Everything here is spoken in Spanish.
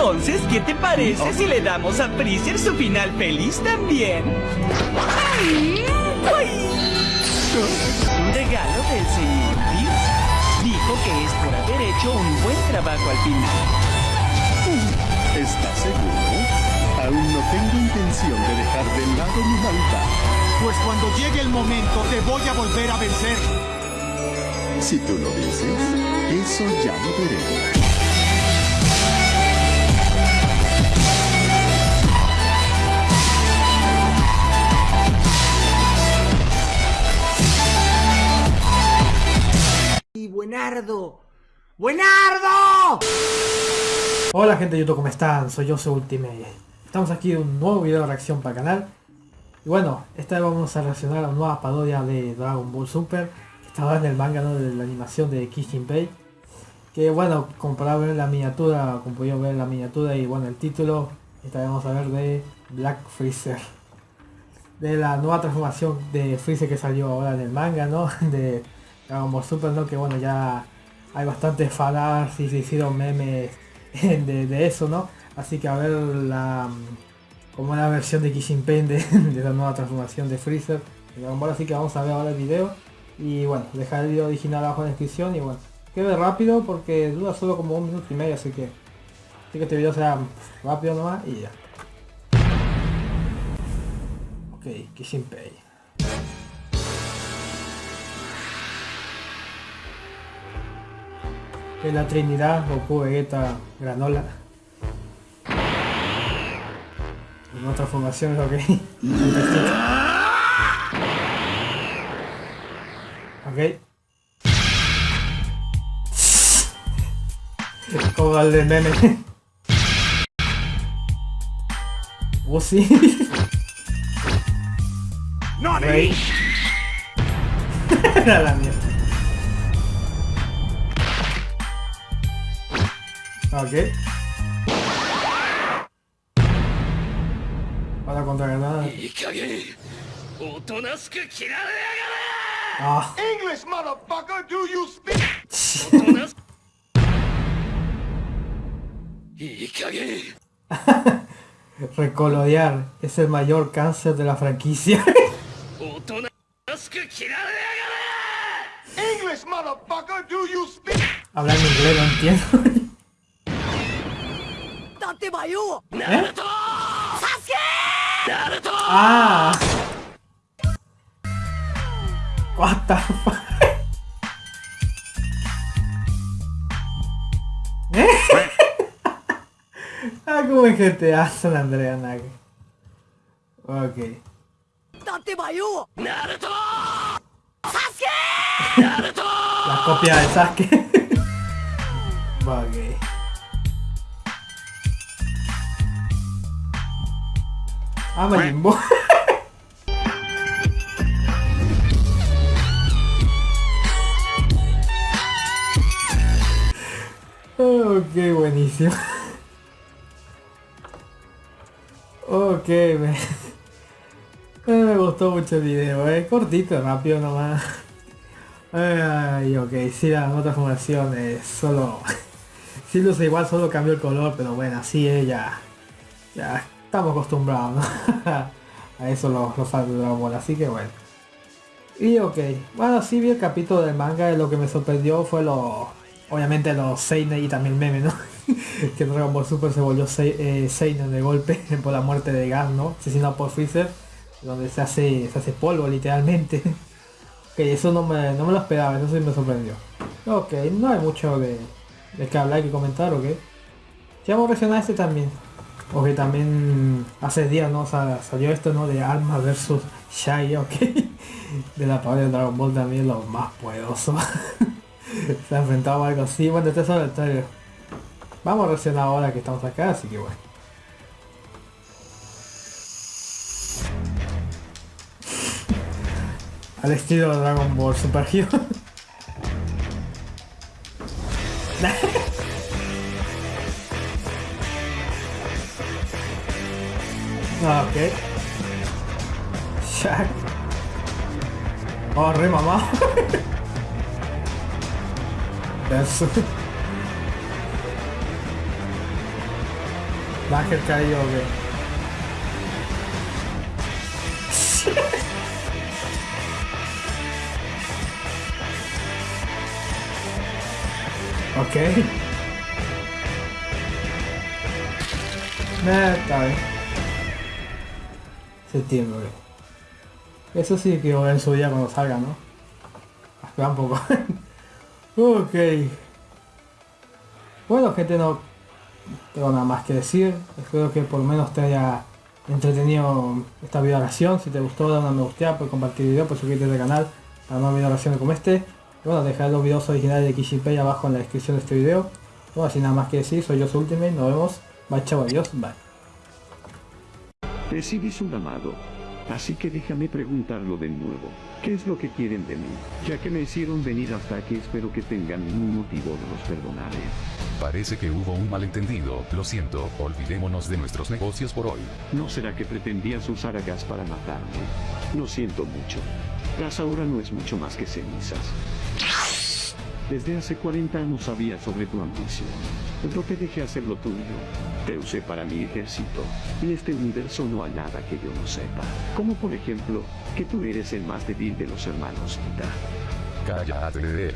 Entonces, ¿qué te parece si le damos a Freezer su final feliz también? ¡Ay! Un regalo del señor Pierce. Dijo que es por haber hecho un buen trabajo al final. ¿Estás seguro? Aún no tengo intención de dejar de lado mi maldad. Pues cuando llegue el momento te voy a volver a vencer. Si tú lo dices, eso ya lo veremos. Buenardo. ¡Buenardo! Hola gente de YouTube, ¿cómo están? Soy soy Ultimate. Estamos aquí en un nuevo video de reacción para el canal. Y bueno, esta vez vamos a reaccionar a una nueva parodia de Dragon Ball Super. Que estaba en el manga ¿no? de la animación de Kishinpei. Que bueno, como para la miniatura, como pudieron ver la miniatura y bueno el título, esta vez vamos a ver de Black Freezer. De la nueva transformación de Freezer que salió ahora en el manga, ¿no? De Dragon Ball Super, ¿no? Que bueno, ya hay bastantes y se hicieron memes de, eso, ¿no? Así que a ver la como la versión de Kishin Pain de, la nueva transformación de Freezer de Dragon así que vamos a ver ahora el video y bueno, dejar el video original abajo en la descripción y bueno, quede rápido porque dura solo como un minuto y medio, así que así que este video será rápido nomás y ya. Ok, Kishin Pain. De la Trinidad, Goku, Vegeta, Granola. En otra formación, ok. ok. Como el de meme. Oh sí. ¡No, Rey. la mierda. Ok. Para contra Granada. Ah. English, motherfucker, do you speak? Recolorear es el mayor cáncer de la franquicia. English, motherfucker, do you speak? Hablar en inglés no entiendo. ¿Eh? Ah. What the fuck? ¿Eh? ah, como en GTA San Andrea Nage. Ok. La copia de Sasuke. ok. Ah, Majin Buu. ok, buenísimo. ok, me... me gustó mucho el video, eh. Cortito, rápido nomás. Ay, ok, sí, la otra formación es solo... sí luce igual, solo cambió el color, pero bueno, así es, ya... Ya estamos acostumbrados ¿no? a eso los, los fans de Dragon Ball, así que bueno. Y ok, bueno, sí vi el capítulo del manga y lo que me sorprendió fue lo... Obviamente los Seinen y también el meme, ¿no? que Dragon Ball Super se volvió eh, Seinen de golpe por la muerte de Gas, ¿no? Asesinado por Freezer, donde se hace, se hace polvo literalmente. que eso no me, no me lo esperaba, eso sí me sorprendió. Ok, no hay mucho de, de que hablar y que comentar, ok. Ya vamos a a este también. O que también hace días no salió esto no de Alma versus Shai, ok. De la parodia de Dragon Ball también lo más poderoso. Se ha enfrentado a algo así. Bueno, este es el trailer. Vamos a reaccionar ahora que estamos acá, así que bueno. Al estilo de Dragon Ball Super Hero. Ah, ok. Shaq. Oh, re mamá. Eso. Ángel caído, ok. ok. Eh, está bien. Septiembre. Eso sí que voy a en su día cuando salga, ¿no? Espera un poco. ok. Bueno, gente, no tengo nada más que decir. Espero que por lo menos te haya entretenido esta video oración. Si te gustó, dale una me gusta, puedes compartir el video, puedes suscribirte al canal para más video oraciones como este. Y bueno, dejar los videos originales de Kishipei abajo en la descripción de este video. Bueno, sin nada más que decir, soy yo su Ultimate, nos vemos. Bye, chao, adiós, bye. Recibís un amado. Así que déjame preguntarlo de nuevo. ¿Qué es lo que quieren de mí? Ya que me hicieron venir hasta aquí, espero que tengan un motivo de los perdonaré. Parece que hubo un malentendido, lo siento, olvidémonos de nuestros negocios por hoy. ¿No será que pretendías usar a gas para matarme? Lo siento mucho. Gas ahora no es mucho más que cenizas. Desde hace 40 años sabía sobre tu ambición. Pero te dejé hacer lo tuyo. Te usé para mi ejército. En este universo no hay nada que yo no sepa. Como por ejemplo, que tú eres el más débil de los hermanos. Cállate.